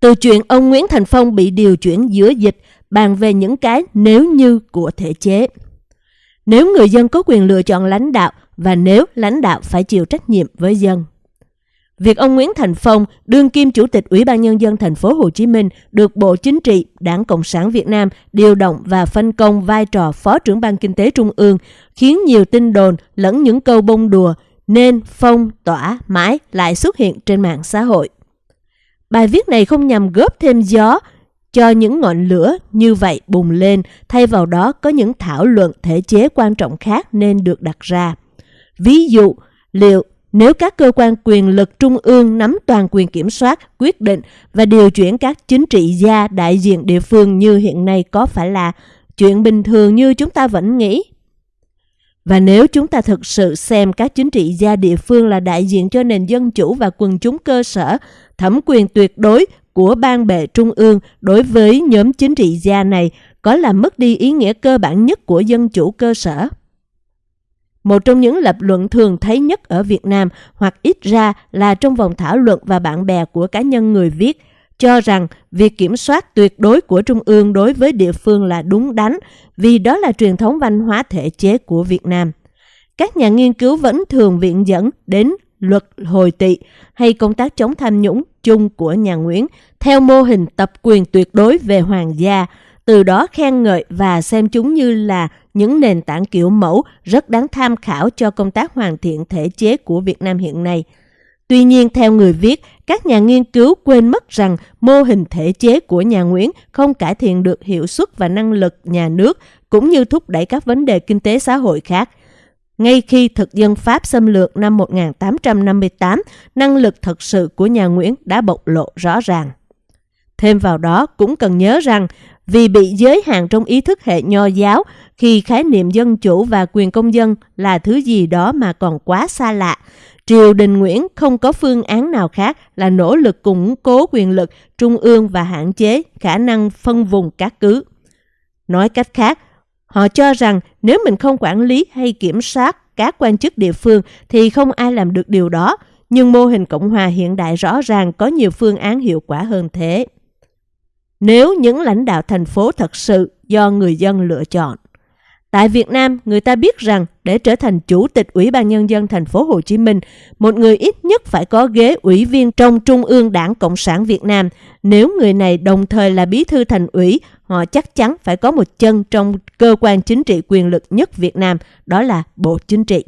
Từ chuyện ông Nguyễn Thành Phong bị điều chuyển giữa dịch, bàn về những cái nếu như của thể chế. Nếu người dân có quyền lựa chọn lãnh đạo và nếu lãnh đạo phải chịu trách nhiệm với dân. Việc ông Nguyễn Thành Phong, đương kim chủ tịch Ủy ban nhân dân thành phố Hồ Chí Minh, được Bộ Chính trị, Đảng Cộng sản Việt Nam điều động và phân công vai trò Phó trưởng ban kinh tế Trung ương, khiến nhiều tin đồn lẫn những câu bông đùa nên phong tỏa mãi lại xuất hiện trên mạng xã hội. Bài viết này không nhằm góp thêm gió cho những ngọn lửa như vậy bùng lên, thay vào đó có những thảo luận thể chế quan trọng khác nên được đặt ra. Ví dụ, liệu nếu các cơ quan quyền lực trung ương nắm toàn quyền kiểm soát, quyết định và điều chuyển các chính trị gia đại diện địa phương như hiện nay có phải là chuyện bình thường như chúng ta vẫn nghĩ? Và nếu chúng ta thực sự xem các chính trị gia địa phương là đại diện cho nền dân chủ và quần chúng cơ sở, thẩm quyền tuyệt đối của ban bệ trung ương đối với nhóm chính trị gia này có làm mất đi ý nghĩa cơ bản nhất của dân chủ cơ sở. Một trong những lập luận thường thấy nhất ở Việt Nam hoặc ít ra là trong vòng thảo luận và bạn bè của cá nhân người viết cho rằng việc kiểm soát tuyệt đối của Trung ương đối với địa phương là đúng đắn vì đó là truyền thống văn hóa thể chế của Việt Nam. Các nhà nghiên cứu vẫn thường viện dẫn đến luật hồi tị hay công tác chống tham nhũng chung của nhà Nguyễn theo mô hình tập quyền tuyệt đối về hoàng gia, từ đó khen ngợi và xem chúng như là những nền tảng kiểu mẫu rất đáng tham khảo cho công tác hoàn thiện thể chế của Việt Nam hiện nay. Tuy nhiên, theo người viết, các nhà nghiên cứu quên mất rằng mô hình thể chế của nhà Nguyễn không cải thiện được hiệu suất và năng lực nhà nước, cũng như thúc đẩy các vấn đề kinh tế xã hội khác. Ngay khi thực dân Pháp xâm lược năm 1858, năng lực thật sự của nhà Nguyễn đã bộc lộ rõ ràng. Thêm vào đó, cũng cần nhớ rằng vì bị giới hạn trong ý thức hệ nho giáo khi khái niệm dân chủ và quyền công dân là thứ gì đó mà còn quá xa lạ, triều đình Nguyễn không có phương án nào khác là nỗ lực củng cố quyền lực trung ương và hạn chế khả năng phân vùng các cứ. Nói cách khác, họ cho rằng nếu mình không quản lý hay kiểm soát các quan chức địa phương thì không ai làm được điều đó, nhưng mô hình Cộng hòa hiện đại rõ ràng có nhiều phương án hiệu quả hơn thế. Nếu những lãnh đạo thành phố thật sự do người dân lựa chọn, Tại Việt Nam, người ta biết rằng để trở thành chủ tịch Ủy ban Nhân dân thành phố Hồ Chí Minh, một người ít nhất phải có ghế ủy viên trong Trung ương Đảng Cộng sản Việt Nam. Nếu người này đồng thời là bí thư thành ủy, họ chắc chắn phải có một chân trong cơ quan chính trị quyền lực nhất Việt Nam, đó là Bộ Chính trị.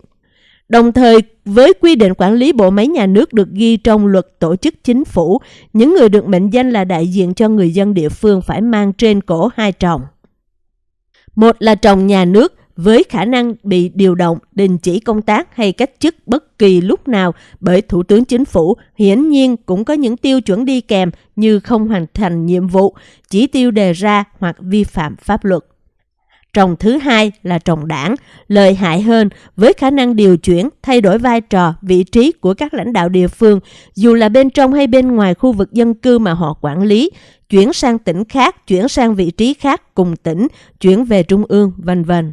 Đồng thời, với quy định quản lý bộ máy nhà nước được ghi trong luật tổ chức chính phủ, những người được mệnh danh là đại diện cho người dân địa phương phải mang trên cổ hai tròng. Một là trồng nhà nước với khả năng bị điều động, đình chỉ công tác hay cách chức bất kỳ lúc nào bởi Thủ tướng Chính phủ, hiển nhiên cũng có những tiêu chuẩn đi kèm như không hoàn thành nhiệm vụ, chỉ tiêu đề ra hoặc vi phạm pháp luật. Trồng thứ hai là trồng đảng, lợi hại hơn với khả năng điều chuyển, thay đổi vai trò, vị trí của các lãnh đạo địa phương, dù là bên trong hay bên ngoài khu vực dân cư mà họ quản lý, chuyển sang tỉnh khác, chuyển sang vị trí khác cùng tỉnh, chuyển về trung ương, vân vân.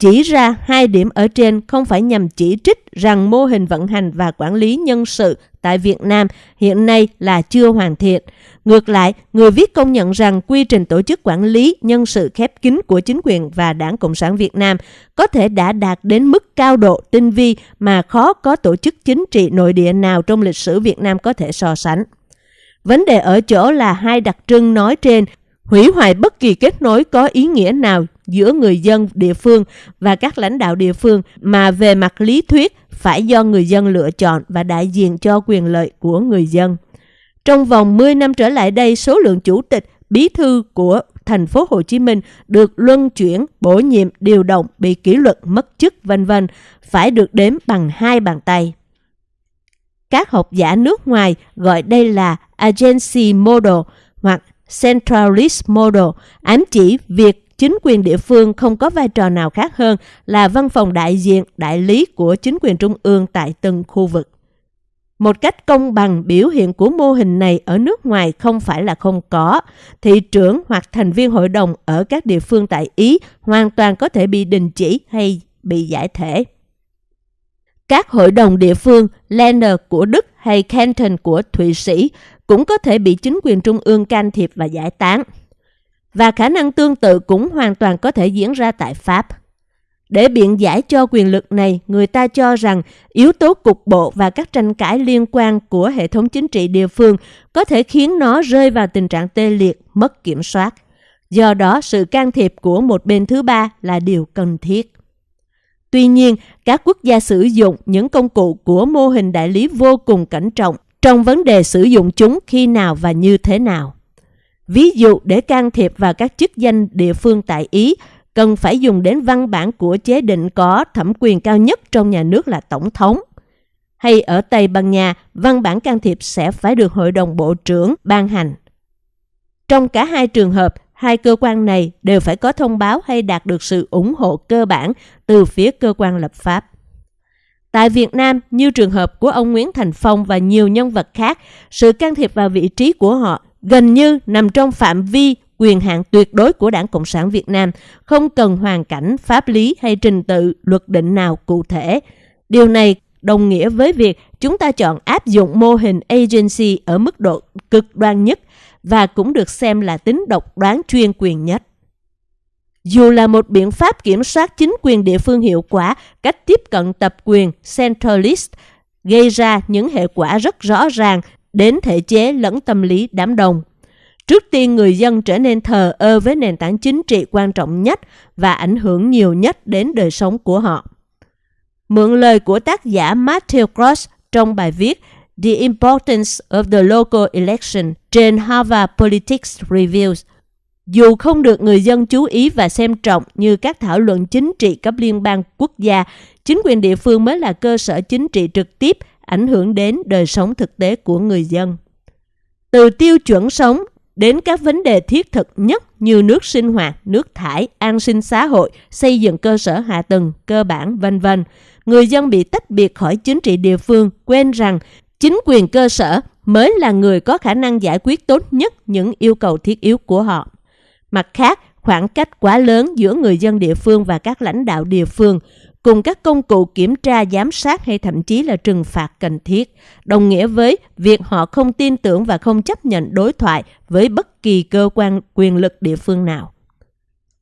Chỉ ra hai điểm ở trên không phải nhằm chỉ trích rằng mô hình vận hành và quản lý nhân sự tại Việt Nam hiện nay là chưa hoàn thiện. Ngược lại, người viết công nhận rằng quy trình tổ chức quản lý nhân sự khép kín của chính quyền và Đảng Cộng sản Việt Nam có thể đã đạt đến mức cao độ tinh vi mà khó có tổ chức chính trị nội địa nào trong lịch sử Việt Nam có thể so sánh. Vấn đề ở chỗ là hai đặc trưng nói trên hủy hoại bất kỳ kết nối có ý nghĩa nào giữa người dân địa phương và các lãnh đạo địa phương mà về mặt lý thuyết phải do người dân lựa chọn và đại diện cho quyền lợi của người dân. Trong vòng 10 năm trở lại đây, số lượng chủ tịch, bí thư của thành phố Hồ Chí Minh được luân chuyển, bổ nhiệm, điều động, bị kỷ luật, mất chức, vân vân phải được đếm bằng hai bàn tay. Các học giả nước ngoài gọi đây là agency model hoặc centralist model, ám chỉ việc chính quyền địa phương không có vai trò nào khác hơn là văn phòng đại diện, đại lý của chính quyền trung ương tại từng khu vực. Một cách công bằng biểu hiện của mô hình này ở nước ngoài không phải là không có. Thị trưởng hoặc thành viên hội đồng ở các địa phương tại Ý hoàn toàn có thể bị đình chỉ hay bị giải thể. Các hội đồng địa phương Länder của Đức hay Canton của Thụy Sĩ cũng có thể bị chính quyền trung ương can thiệp và giải tán. Và khả năng tương tự cũng hoàn toàn có thể diễn ra tại Pháp. Để biện giải cho quyền lực này, người ta cho rằng yếu tố cục bộ và các tranh cãi liên quan của hệ thống chính trị địa phương có thể khiến nó rơi vào tình trạng tê liệt, mất kiểm soát. Do đó, sự can thiệp của một bên thứ ba là điều cần thiết. Tuy nhiên, các quốc gia sử dụng những công cụ của mô hình đại lý vô cùng cẩn trọng trong vấn đề sử dụng chúng khi nào và như thế nào. Ví dụ để can thiệp vào các chức danh địa phương tại Ý, cần phải dùng đến văn bản của chế định có thẩm quyền cao nhất trong nhà nước là Tổng thống. Hay ở Tây Ban Nha, văn bản can thiệp sẽ phải được Hội đồng Bộ trưởng ban hành. Trong cả hai trường hợp, hai cơ quan này đều phải có thông báo hay đạt được sự ủng hộ cơ bản từ phía cơ quan lập pháp. Tại Việt Nam, như trường hợp của ông Nguyễn Thành Phong và nhiều nhân vật khác, sự can thiệp vào vị trí của họ gần như nằm trong phạm vi quyền hạn tuyệt đối của Đảng Cộng sản Việt Nam, không cần hoàn cảnh, pháp lý hay trình tự, luật định nào cụ thể. Điều này đồng nghĩa với việc chúng ta chọn áp dụng mô hình agency ở mức độ cực đoan nhất và cũng được xem là tính độc đoán chuyên quyền nhất. Dù là một biện pháp kiểm soát chính quyền địa phương hiệu quả, cách tiếp cận tập quyền centralist gây ra những hệ quả rất rõ ràng đến thể chế lẫn tâm lý đám đông. Trước tiên người dân trở nên thờ ơ với nền tảng chính trị quan trọng nhất và ảnh hưởng nhiều nhất đến đời sống của họ. Mượn lời của tác giả Matthew Cross trong bài viết The Importance of the Local Election trên Harvard Politics Reviews. Dù không được người dân chú ý và xem trọng như các thảo luận chính trị cấp liên bang quốc gia, chính quyền địa phương mới là cơ sở chính trị trực tiếp ảnh hưởng đến đời sống thực tế của người dân. Từ tiêu chuẩn sống đến các vấn đề thiết thực nhất như nước sinh hoạt, nước thải, an sinh xã hội, xây dựng cơ sở hạ tầng, cơ bản, vân vân. Người dân bị tách biệt khỏi chính trị địa phương, quên rằng chính quyền cơ sở mới là người có khả năng giải quyết tốt nhất những yêu cầu thiết yếu của họ. Mặt khác, khoảng cách quá lớn giữa người dân địa phương và các lãnh đạo địa phương cùng các công cụ kiểm tra giám sát hay thậm chí là trừng phạt cần thiết, đồng nghĩa với việc họ không tin tưởng và không chấp nhận đối thoại với bất kỳ cơ quan quyền lực địa phương nào.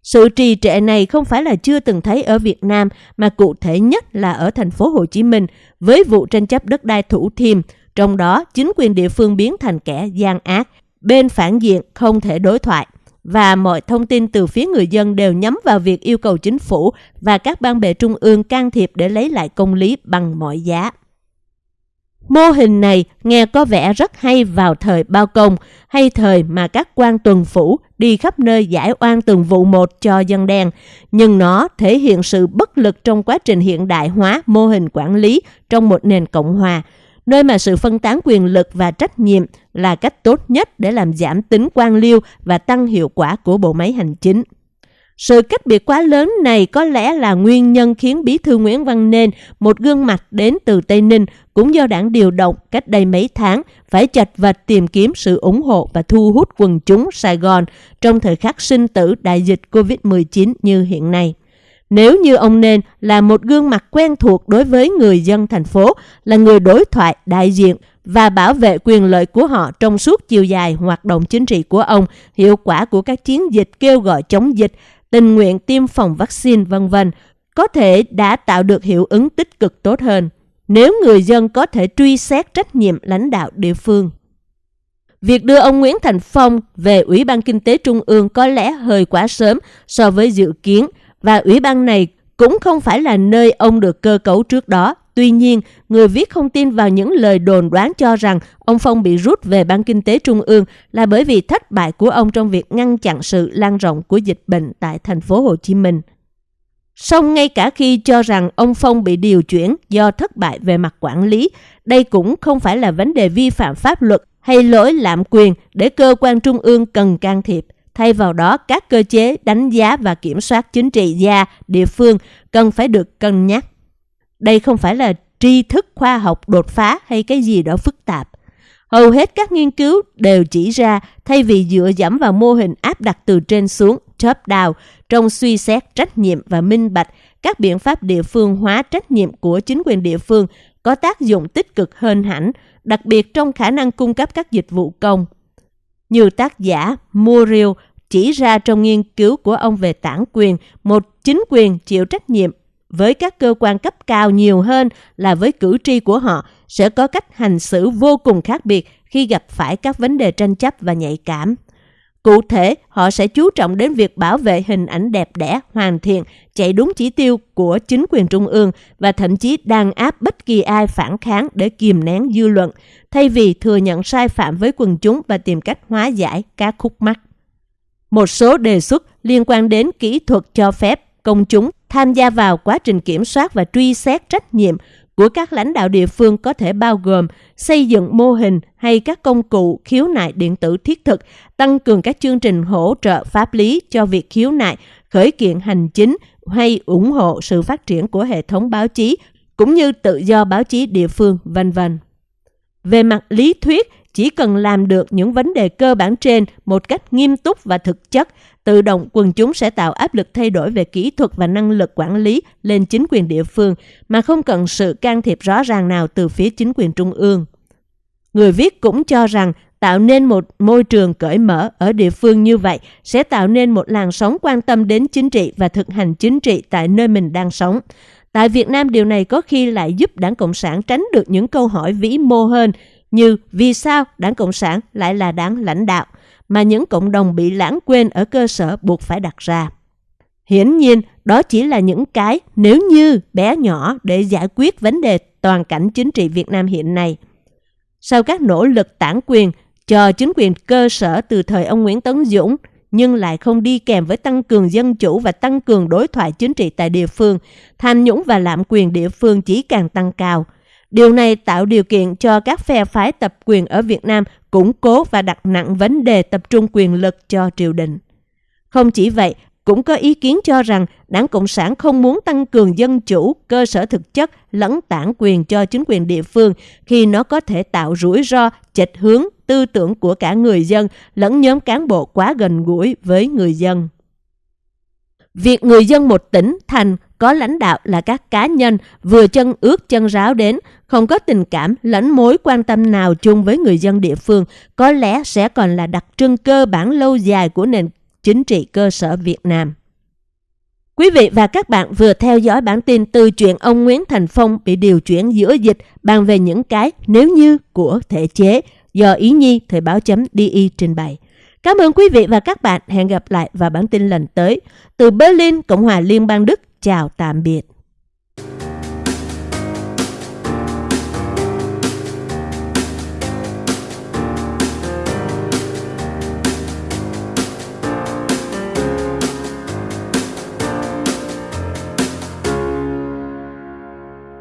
Sự trì trệ này không phải là chưa từng thấy ở Việt Nam mà cụ thể nhất là ở thành phố Hồ Chí Minh với vụ tranh chấp đất đai Thủ Thiêm, trong đó chính quyền địa phương biến thành kẻ gian ác, bên phản diện không thể đối thoại và mọi thông tin từ phía người dân đều nhắm vào việc yêu cầu chính phủ và các ban bệ trung ương can thiệp để lấy lại công lý bằng mọi giá. Mô hình này nghe có vẻ rất hay vào thời bao công hay thời mà các quan tuần phủ đi khắp nơi giải oan từng vụ một cho dân đen, nhưng nó thể hiện sự bất lực trong quá trình hiện đại hóa mô hình quản lý trong một nền cộng hòa, nơi mà sự phân tán quyền lực và trách nhiệm là cách tốt nhất để làm giảm tính quan liêu và tăng hiệu quả của bộ máy hành chính. Sự cách biệt quá lớn này có lẽ là nguyên nhân khiến Bí thư Nguyễn Văn Nên, một gương mặt đến từ Tây Ninh, cũng do đảng điều động cách đây mấy tháng, phải chật vật tìm kiếm sự ủng hộ và thu hút quần chúng Sài Gòn trong thời khắc sinh tử đại dịch COVID-19 như hiện nay. Nếu như ông Nên là một gương mặt quen thuộc đối với người dân thành phố, là người đối thoại đại diện và bảo vệ quyền lợi của họ trong suốt chiều dài hoạt động chính trị của ông, hiệu quả của các chiến dịch kêu gọi chống dịch, tình nguyện tiêm phòng vaccine vân vân có thể đã tạo được hiệu ứng tích cực tốt hơn nếu người dân có thể truy xét trách nhiệm lãnh đạo địa phương. Việc đưa ông Nguyễn Thành Phong về Ủy ban Kinh tế Trung ương có lẽ hơi quá sớm so với dự kiến và Ủy ban này cũng không phải là nơi ông được cơ cấu trước đó. Tuy nhiên, người viết không tin vào những lời đồn đoán cho rằng ông Phong bị rút về Ban Kinh tế Trung ương là bởi vì thất bại của ông trong việc ngăn chặn sự lan rộng của dịch bệnh tại thành phố Hồ Chí Minh. Song ngay cả khi cho rằng ông Phong bị điều chuyển do thất bại về mặt quản lý, đây cũng không phải là vấn đề vi phạm pháp luật hay lỗi lạm quyền để cơ quan trung ương cần can thiệp. Thay vào đó, các cơ chế đánh giá và kiểm soát chính trị gia địa phương cần phải được cân nhắc. Đây không phải là tri thức khoa học đột phá hay cái gì đó phức tạp. Hầu hết các nghiên cứu đều chỉ ra thay vì dựa dẫm vào mô hình áp đặt từ trên xuống, top down, trong suy xét trách nhiệm và minh bạch, các biện pháp địa phương hóa trách nhiệm của chính quyền địa phương có tác dụng tích cực hơn hẳn, đặc biệt trong khả năng cung cấp các dịch vụ công. Như tác giả Muriel chỉ ra trong nghiên cứu của ông về tản quyền, một chính quyền chịu trách nhiệm với các cơ quan cấp cao nhiều hơn là với cử tri của họ sẽ có cách hành xử vô cùng khác biệt khi gặp phải các vấn đề tranh chấp và nhạy cảm. Cụ thể, họ sẽ chú trọng đến việc bảo vệ hình ảnh đẹp đẽ, hoàn thiện, chạy đúng chỉ tiêu của chính quyền trung ương và thậm chí đàn áp bất kỳ ai phản kháng để kìm nén dư luận, thay vì thừa nhận sai phạm với quần chúng và tìm cách hóa giải các khúc mắc. Một số đề xuất liên quan đến kỹ thuật cho phép công chúng tham gia vào quá trình kiểm soát và truy xét trách nhiệm của các lãnh đạo địa phương có thể bao gồm xây dựng mô hình hay các công cụ khiếu nại điện tử thiết thực, tăng cường các chương trình hỗ trợ pháp lý cho việc khiếu nại, khởi kiện hành chính hay ủng hộ sự phát triển của hệ thống báo chí cũng như tự do báo chí địa phương, vân vân. Về mặt lý thuyết, chỉ cần làm được những vấn đề cơ bản trên một cách nghiêm túc và thực chất, tự động quần chúng sẽ tạo áp lực thay đổi về kỹ thuật và năng lực quản lý lên chính quyền địa phương mà không cần sự can thiệp rõ ràng nào từ phía chính quyền trung ương. Người viết cũng cho rằng tạo nên một môi trường cởi mở ở địa phương như vậy sẽ tạo nên một làn sóng quan tâm đến chính trị và thực hành chính trị tại nơi mình đang sống. Tại Việt Nam điều này có khi lại giúp Đảng Cộng sản tránh được những câu hỏi vĩ mô hơn như vì sao Đảng Cộng sản lại là đảng lãnh đạo mà những cộng đồng bị lãng quên ở cơ sở buộc phải đặt ra. Hiển nhiên, đó chỉ là những cái nếu như bé nhỏ để giải quyết vấn đề toàn cảnh chính trị Việt Nam hiện nay. Sau các nỗ lực tản quyền cho chính quyền cơ sở từ thời ông Nguyễn Tấn Dũng, nhưng lại không đi kèm với tăng cường dân chủ và tăng cường đối thoại chính trị tại địa phương, tham nhũng và lạm quyền địa phương chỉ càng tăng cao – Điều này tạo điều kiện cho các phe phái tập quyền ở Việt Nam củng cố và đặt nặng vấn đề tập trung quyền lực cho triều đình. Không chỉ vậy, cũng có ý kiến cho rằng Đảng Cộng sản không muốn tăng cường dân chủ, cơ sở thực chất lẫn tản quyền cho chính quyền địa phương khi nó có thể tạo rủi ro, chệch hướng tư tưởng của cả người dân lẫn nhóm cán bộ quá gần gũi với người dân. Việc người dân một tỉnh, thành có lãnh đạo là các cá nhân vừa chân ướt chân ráo đến, không có tình cảm lẫn mối quan tâm nào chung với người dân địa phương, có lẽ sẽ còn là đặc trưng cơ bản lâu dài của nền chính trị cơ sở Việt Nam. Quý vị và các bạn vừa theo dõi bản tin từ chuyện ông Nguyễn Thành Phong bị điều chuyển giữa dịch bàn về những cái nếu như của thể chế do Ý Nhi Thời báo chấm DI trình bày. Cảm ơn quý vị và các bạn. Hẹn gặp lại vào bản tin lần tới. Từ Berlin, Cộng hòa Liên bang Đức. Chào tạm biệt.